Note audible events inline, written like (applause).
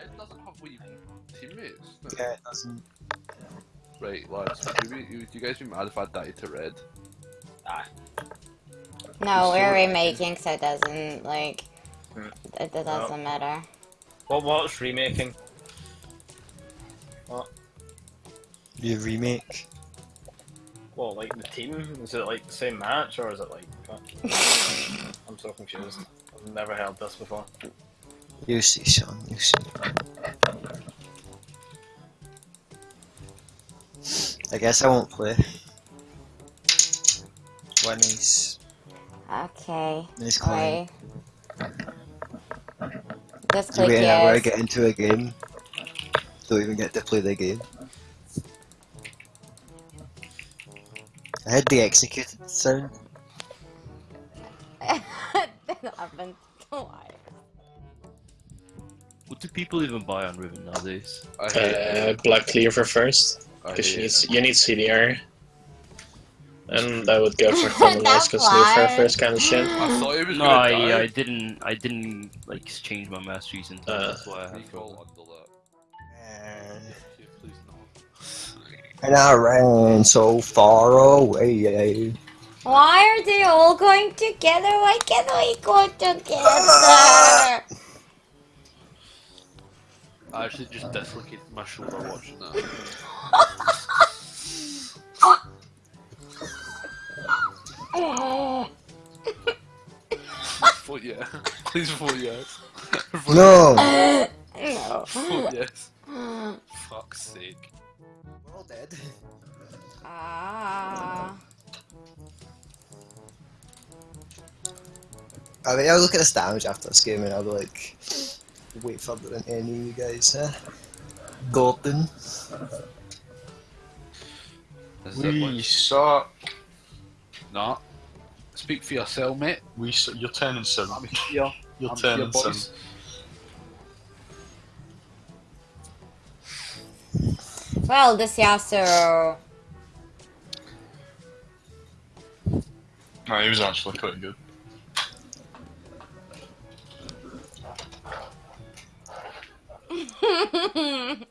Red doesn't have what wee teammates. no. Yeah, it doesn't. Right, lads, would you, be, would you guys be mad if I died to Red? No, we're remaking, so it doesn't like. Hmm. It, it doesn't matter. What what's remaking? What? You remake. Well, like the team? Is it like the same match or is it like? (laughs) I'm so confused. I've never heard this before. You see, Sean. You see. I guess I won't play. When he's Okay. playing. Wait. Just click ever yes. get into a game? Don't even get to play the game. I heard the executed sound. (laughs) that happened twice. What do people even buy on Riven nowadays? Uh. Black Cleaver first, because you need you need CDR, and I would go for (laughs) Thunder That's because Lucifer why. first kind of shit. (gasps) I thought he was No, I, die. I didn't. I didn't like change my masteries in time. Uh, that's why I had Recall trouble. under. And, Okay, please no. and I ran so far away. Why are they all going together? Why can't we go together? Actually just dislocated my shoulder watching that. (laughs) Vote yeah. Please vote yes. Vote No! no. Vote yes. Fuck's sake. We're all dead. Ah. I mean, I'll look at the damage after this game and I'll be like, wait further than any of you guys, huh? Golden. Is it We suck. No. Speak for yourself, mate. We su- you're turning sim. I'm here. You're I'm turning here, sim. Well, this Yasuo. No, he was actually quite good. (laughs) mm